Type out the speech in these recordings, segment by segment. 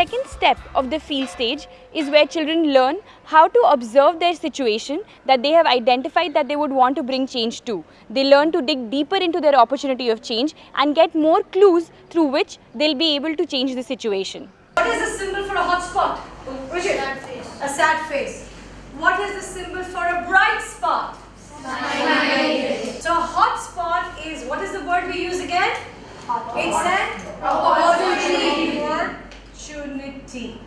second step of the field stage is where children learn how to observe their situation that they have identified that they would want to bring change to. They learn to dig deeper into their opportunity of change and get more clues through which they'll be able to change the situation. What is the symbol for a hot spot? Bridget? Sad face. A sad face. What is the symbol for a bright spot? Smile. So a hot spot is, what is the word we use again? It's an opportunity. Opportunity.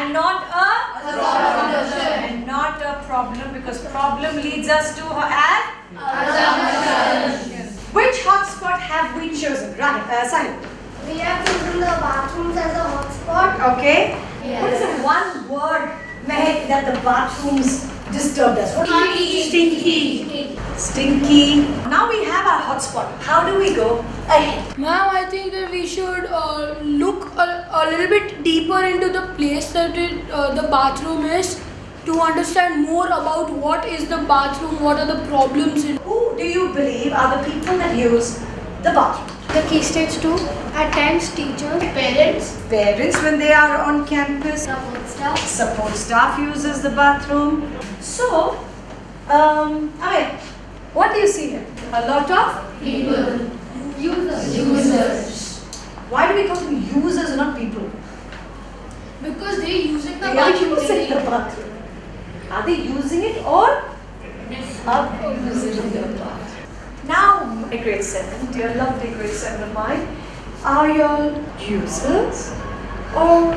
And not a problem. And not a problem because problem leads us to an assumption. Which hotspot have we chosen? Right, uh, Simon. We have chosen the bathrooms as a hotspot. Okay. What is the one word, Mehek, that the bathrooms disturbed us? What Stinky. Stinky. Now we have our hotspot. How do we go ahead? Ma'am, I think that we should uh, look a, a little bit deeper into the place that it, uh, the bathroom is to understand more about what is the bathroom, what are the problems in Who do you believe are the people that use the bathroom? The key stage 2. At times teachers, parents, Parents when they are on campus. support staff. Support staff uses the bathroom. So, um, I what do you see here? A lot of people, Users. Why do we call them users not people? because they using the bathroom. They are using the bathroom. Are they using it or abusing the bathroom? Now, my grade 7, dear lovely grade 7 of mine, are you all users or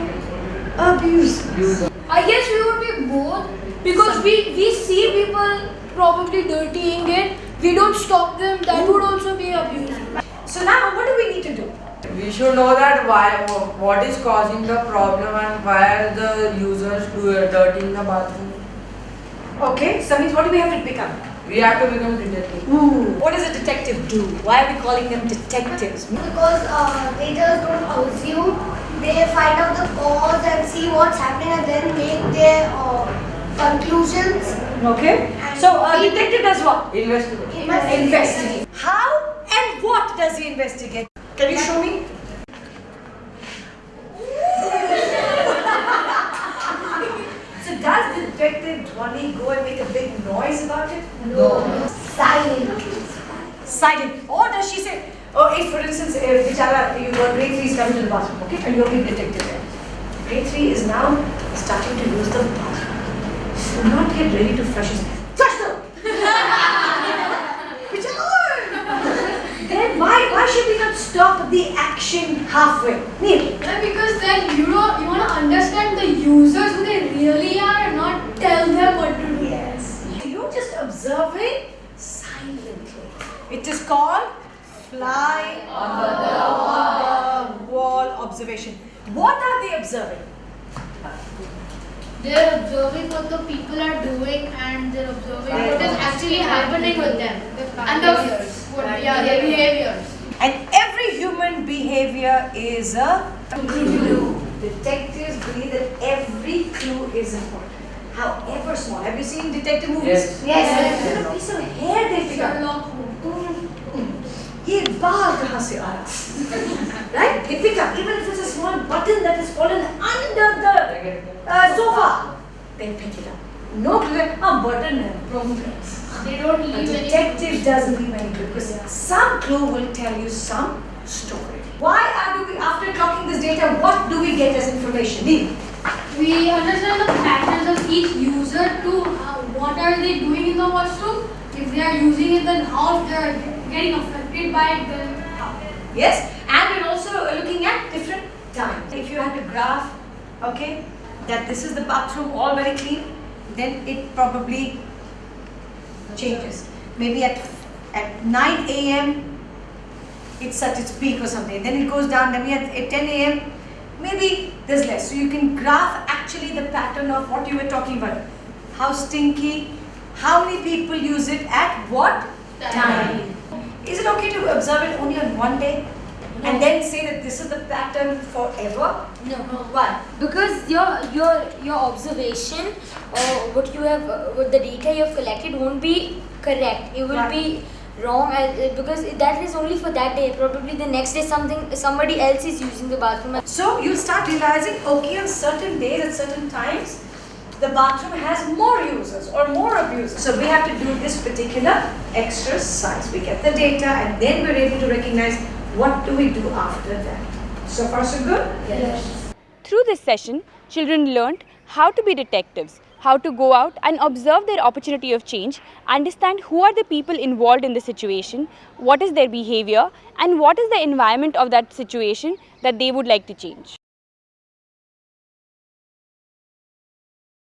abusers? I guess we would be both because we, we see people probably dirtying it. We don't stop them. That would also be abuse. So now, what do we need to do? We should know that why, what is causing the problem and why are the users do dirtying the bathroom. Okay, so means what do we have to become? We have to become detective. Ooh, what does a detective do? Why are we calling them detectives? Because uh, they just don't assume. They find out the cause and see what's happening and then make their uh, conclusions. Okay, so a detective does what? Investigate. Investigate. How and what does he investigate? Can you show me? so does the detective Dhwani go and make a big noise about it? No. Silent. Silent. Or does she say, oh, if for instance, uh, Bichara, you got grade 3 is coming to the bathroom, okay, and you're being detective there. Grade 3 is now starting to use the bathroom. So not yet ready to flush his Flush them! Bichara! then why, why should we not stop the action halfway? Neil, because then you know you want to understand the users who they really are and not tell them what to do. Yes. You're just observing silently. It is called fly on the wall observation. What are they observing? They're observing what the people are doing and they're observing what is actually happening with them. And the what, yeah, their behaviors. And every human behavior is a clue. Detectives believe that every clue is important However small. Have you seen detective movies? Yes. Yes. Even a piece of hair they pick up. ये बाल कहाँ से आया? Right? They pick up even if it's a small button that has fallen under the uh, sofa. They pick it up. No clue. Ah, button है. Progress. They don't A leave any detective doesn't leave any clue because some clue will tell you some story. Why are we, after clocking this data, what do we get as information? Neil? we understand the patterns of each user to uh, what are they doing in the washroom. If they are using it, then how they are getting affected by it, then how. Yes, and we're also looking at different times. If you had to graph, okay, that this is the bathroom all very clean, then it probably changes. Maybe at at 9 a.m. it's at its peak or something. Then it goes down. At, at 10 a.m. maybe there's less. So you can graph actually the pattern of what you were talking about. How stinky, how many people use it at what time. Is it okay to observe it only on one day? And then say that this is the pattern forever? No. Why? Because your your your observation or what you have uh, what the data you have collected won't be correct. It will Right. be wrong uh, because that is only for that day. Probably the next day something somebody else is using the bathroom. So you start realizing, okay, on certain days, at certain times, the bathroom has more users or more abusers. So we have to do this particular exercise. We get the data and then we're able to recognize what do we do after that. So far so good? Yes. Through this session, children learned how to be detectives, how to go out and observe their opportunity of change, understand who are the people involved in the situation, what is their behavior, and what is the environment of that situation that they would like to change.